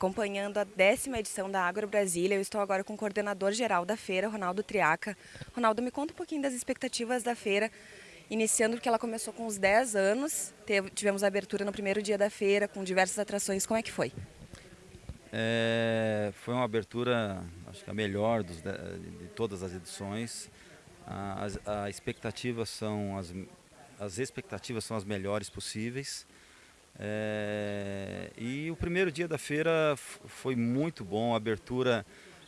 acompanhando a décima edição da Agro Brasília. Eu estou agora com o coordenador geral da feira, Ronaldo Triaca. Ronaldo, me conta um pouquinho das expectativas da feira, iniciando porque ela começou com uns 10 anos, tivemos a abertura no primeiro dia da feira, com diversas atrações. Como é que foi? É, foi uma abertura, acho que a melhor dos, de, todas as edições. As, a expectativa são as, as expectativas são as melhores possíveis. É, e o primeiro dia da feira foi muito bom, a abertura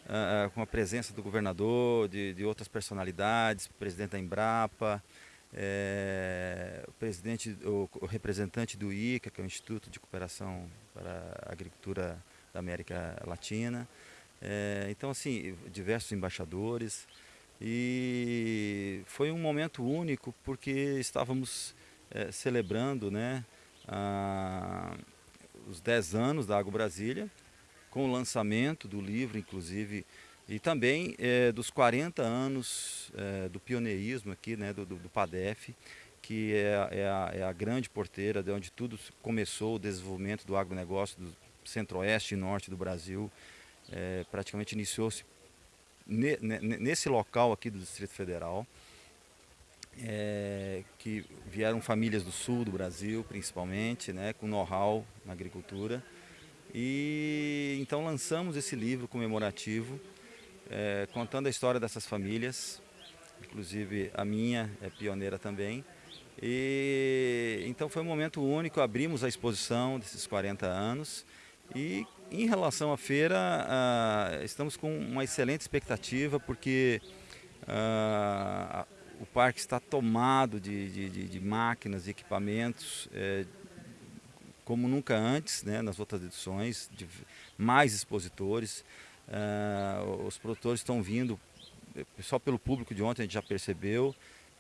uh, com a presença do governador, de, de outras personalidades, presidente da Embrapa, é, o presidente, o, o, representante do ICA, que é o Instituto de Cooperação para a Agricultura da América Latina. É, então, assim, diversos embaixadores. E foi um momento único porque estávamos é, celebrando, né? Ah, os 10 anos da Água Brasília, com o lançamento do livro, inclusive, e também é, dos 40 anos é, do pioneirismo aqui, né, do, do, do PADEF, que é, é, a, é, a, grande porteira de onde tudo começou, o desenvolvimento do agronegócio do centro-oeste e norte do Brasil. É, praticamente iniciou-se ne, ne, nesse local aqui do Distrito Federal é, que vieram famílias do sul do Brasil, principalmente, né, com know-how na agricultura. E então lançamos esse livro comemorativo, é, contando a história dessas famílias, inclusive a minha é pioneira também. E então foi um momento único, abrimos a exposição desses 40 anos e em relação à feira, ah, estamos com uma excelente expectativa porque ah, o parque está tomado de, de, de, de máquinas e equipamentos é, como nunca antes, né, nas outras edições, mais expositores. Uh, os produtores estão vindo, só pelo público de ontem a gente já percebeu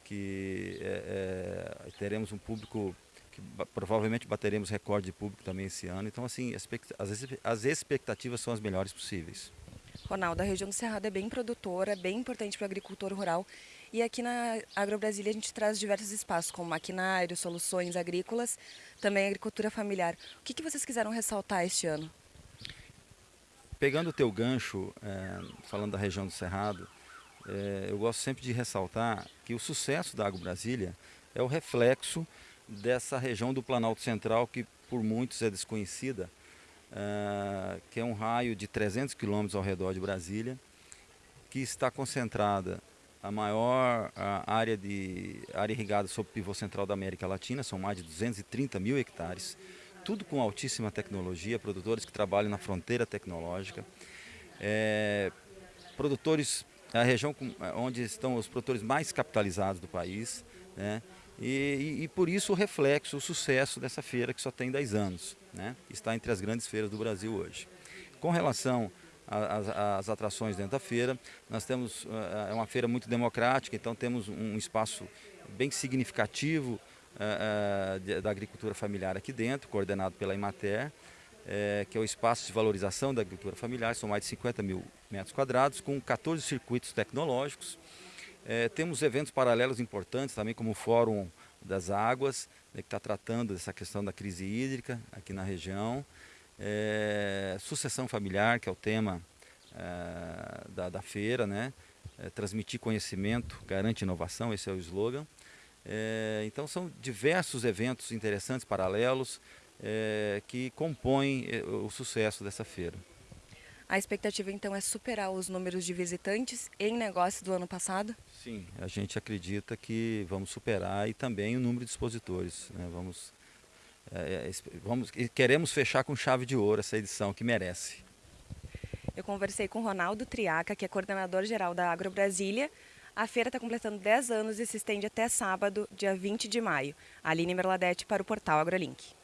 que é, é, teremos um público que provavelmente bateremos recorde de público também esse ano. Então, assim, as, as expectativas são as melhores possíveis. Ronaldo, a região do Cerrado é bem produtora, é bem importante para o agricultor rural. E aqui na AgroBrasília a gente traz diversos espaços, como maquinário, soluções agrícolas, também agricultura familiar. O que, que vocês quiseram ressaltar este ano? Pegando o teu gancho, é, falando da região do Cerrado, é, eu gosto sempre de ressaltar que o sucesso da AgroBrasília é o reflexo dessa região do Planalto Central que por muitos é desconhecida, uh, que é um raio de 300 quilômetros ao redor de Brasília, que está concentrada a maior a área, de, área irrigada sob pivô central da América Latina, são mais de 230 mil hectares, tudo com altíssima tecnologia, produtores que trabalham na fronteira tecnológica, é, produtores, a região com, onde estão os produtores mais capitalizados do país, né? E, e, e, por isso o reflexo, o sucesso dessa feira que só tem 10 anos, né? está entre as grandes feiras do Brasil hoje. Com relação às, às atrações dentro da feira, nós temos, eh, é uma feira muito democrática, então temos um espaço bem significativo uh, da agricultura familiar aqui dentro, coordenado pela Imater, que é o espaço de valorização da agricultura familiar, são mais de 50 mil metros quadrados, com 14 circuitos tecnológicos, temos eventos paralelos importantes também, como o Fórum das Águas, né, que está tratando dessa questão da crise hídrica aqui na região. É, sucessão familiar, que é o tema é, da, da, feira, né? É, transmitir conhecimento, garante inovação, esse é o slogan. É, então são diversos eventos interessantes, paralelos, é, que compõem o sucesso dessa feira. A expectativa então é superar os números de visitantes em negócio do ano passado? Sim, a gente acredita que vamos superar e também o número de expositores. Né? Vamos, é, é vamos, queremos fechar com chave de ouro essa edição que merece. Eu conversei com Ronaldo Triaca, que é coordenador geral da Agro Brasília. A feira está completando 10 anos e se estende até sábado, dia 20 de maio. Aline Merladete para o portal AgroLink.